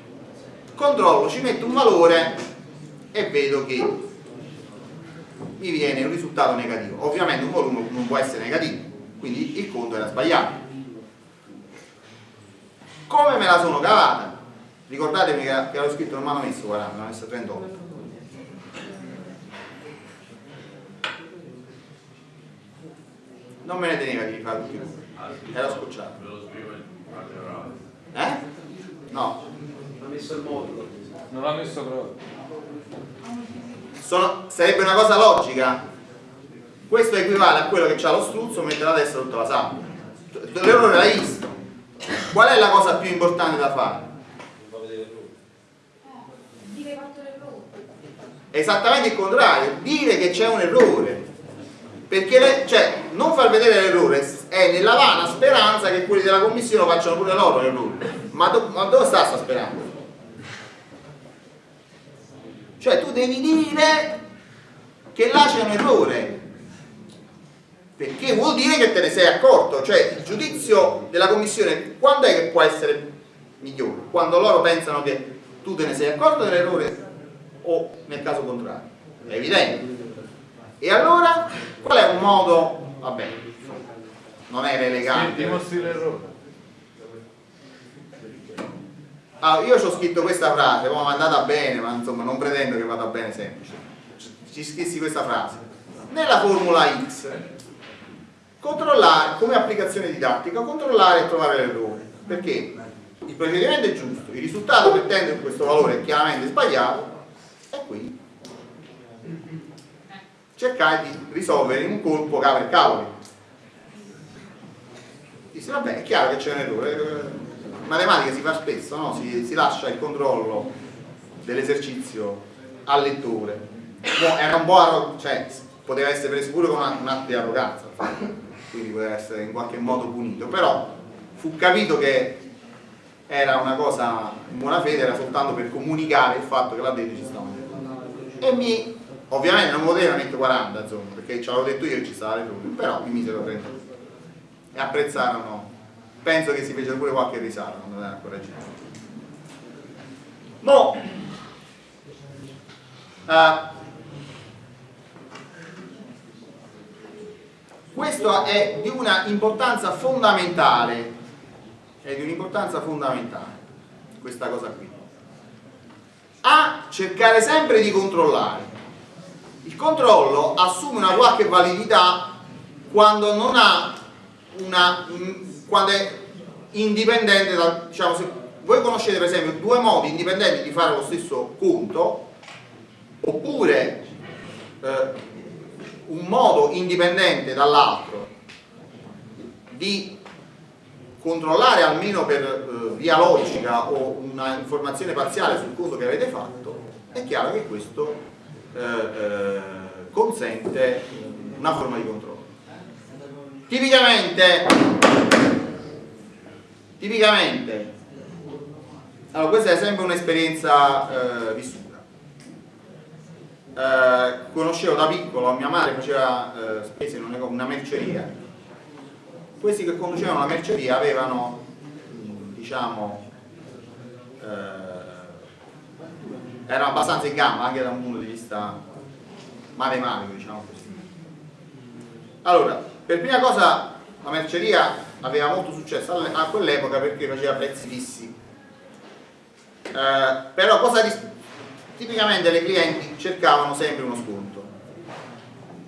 controllo ci metto un valore e vedo che mi viene un risultato negativo. Ovviamente un volume non può essere negativo quindi il conto era sbagliato. Come me la sono cavata? Ricordatevi che, che avevo scritto non mi hanno messo 40 mi hanno messo 38 non me ne teneva di i numeri era scocciato. Eh? no. Ha messo il modulo. Non l'ha messo proprio. Sono- sarebbe una cosa logica questo equivale a quello che ha lo struzzo mette la testa sotto la sabbia l'errore l'hai visto qual è la cosa più importante da fare? Esattamente il contrario dire che c'è un errore perché le- cioè, non far vedere l'errore è nella vana speranza che quelli della commissione facciano pure loro l'errore. Ma, do- ma dove sta sta speranza? Cioè tu devi dire che là c'è un errore, perché vuol dire che te ne sei accorto, cioè il giudizio della commissione quando è che può essere migliore? Quando loro pensano che tu te ne sei accorto dell'errore o nel caso contrario? È evidente. E allora qual è un modo, vabbè, non è elegante. Dimostri l'errore. Allora, io ci ho scritto questa frase, poi è andata bene, ma insomma non pretendo che vada bene sempre. Ci scrissi questa frase. Nella formula X, controllare, come applicazione didattica, controllare e trovare l'errore. Perché il procedimento è giusto, il risultato che tende questo valore è chiaramente sbagliato, e qui cercare di risolvere in un colpo cavolo e cavoli. Dice, vabbè, è chiaro che c'è un errore, matematica si fa spesso, no? si, si lascia il controllo dell'esercizio al lettore. Era un po' cioè, poteva essere preso pure con un atto di arroganza, quindi poteva essere in qualche modo punito, però fu capito che era una cosa in buona fede, era soltanto per comunicare il fatto che là dentro ci stavano e mi, ovviamente non poteva mettere 40 insomma, perché ci avevo detto io che ci stava l'errore, però mi misero 30 e apprezzarono penso che si fece pure qualche risata non era ancora girato mo eh, questo è di una importanza fondamentale è di un'importanza fondamentale questa cosa qui. A cercare sempre di controllare. Il controllo assume una qualche validità quando non ha una quando è indipendente da, diciamo, se voi conoscete per esempio due modi indipendenti di fare lo stesso conto oppure eh, un modo indipendente dall'altro di controllare almeno per eh, via logica o una informazione parziale sul coso che avete fatto è chiaro che questo eh, eh, consente una forma di controllo. Tipicamente tipicamente. Allora questa è sempre un'esperienza eh, vissuta. Eh, conoscevo da piccolo mia madre faceva eh, spese in una, merceria. Questi che conducevano la merceria avevano diciamo eh, erano abbastanza in gamba anche da un punto di vista matematico diciamo così. Allora per prima cosa la merceria aveva molto successo a quell'epoca perché faceva prezzi fissi. Eh, però cosa tipicamente le clienti cercavano sempre uno sconto.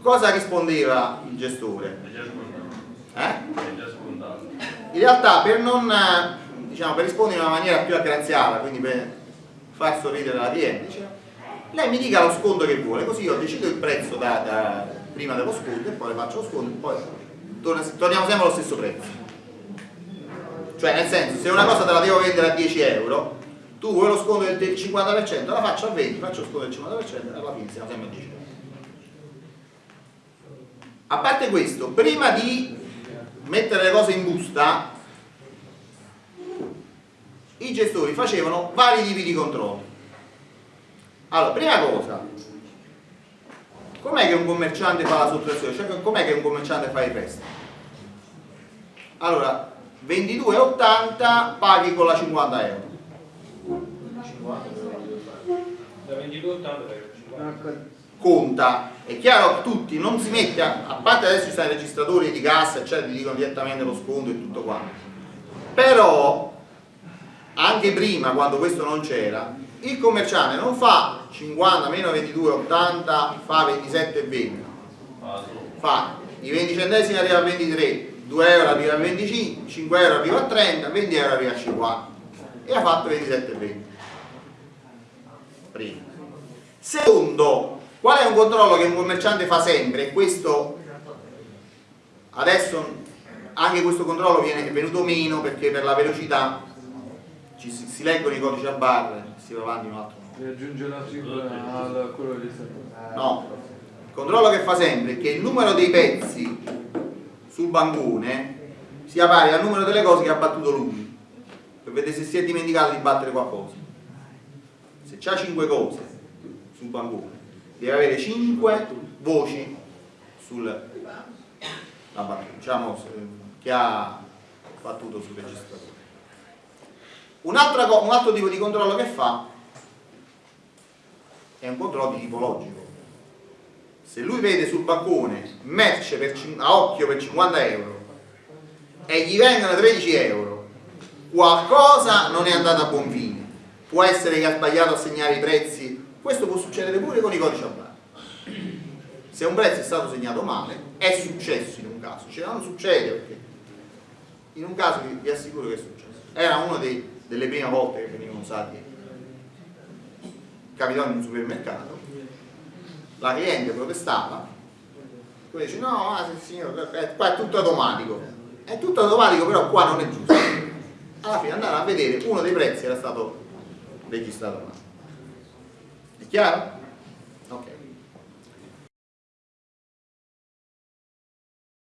Cosa rispondeva il gestore? Eh? in realtà per non diciamo, per rispondere in una maniera più aggraziata quindi per far sorridere la cliente diceva, lei mi dica lo sconto che vuole così io decido il prezzo da, da, prima dello sconto e poi le faccio lo sconto e poi torniamo sempre allo stesso prezzo cioè nel senso se una cosa te la devo vendere a 10 euro tu vuoi lo sconto del 50% la faccio a 20 faccio lo sconto del 50% e alla fine siamo sempre a 10 euro a parte questo prima di mettere le cose in busta i gestori facevano vari tipi di controllo allora prima cosa com'è che un commerciante fa la sottrazione? cioè com'è che un commerciante fa il resto? allora 22,80 paghi con la 50 euro. Da 22,80 per 50 conta. È chiaro che tutti non si mette a, a parte adesso ci sono i registratori di cassa eccetera ti dicono direttamente lo sconto e tutto quanto. Però anche prima quando questo non c'era il commerciante non fa 50 meno 22 80 fa 27 e 20 fa i 20 centesimi arriva a 23 2 euro arriva a 25 5 euro arriva a 30 20 euro arriva a 50 e ha fatto 27 e 20 primo secondo qual è un controllo che un commerciante fa sempre? E questo adesso anche questo controllo viene venuto meno perché per la velocità ci si, si leggono i codici a barre si va avanti un altro e aggiunge la cifra a quello che sta no. Il controllo che fa sempre è che il numero dei pezzi sul bancone sia pari al numero delle cose che ha battuto lui, per vedere se si è dimenticato di battere qualcosa. Se c'ha 5 cose sul bancone, deve avere 5 voci sul battuta, diciamo, che ha battuto sul registratore. Un un altro tipo di controllo che fa è un controllo di tipo logico. Se lui vede sul bancone merce per, a occhio per 50 euro e gli vengono 13 euro, qualcosa non è andato a buon fine. Può essere che ha sbagliato a segnare i prezzi, questo può succedere pure con i codici a barra. Se un prezzo è stato segnato male, è successo in un caso, cioè non succede perché in un caso vi, vi assicuro che è successo. Era una delle prime volte che venivano usati capitò in un supermercato, la cliente protestava, poi dice no, ah, signore, qua è tutto automatico, è tutto automatico però qua non è giusto. Alla fine andare a vedere uno dei prezzi era stato registrato male. È chiaro?